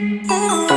Ooh.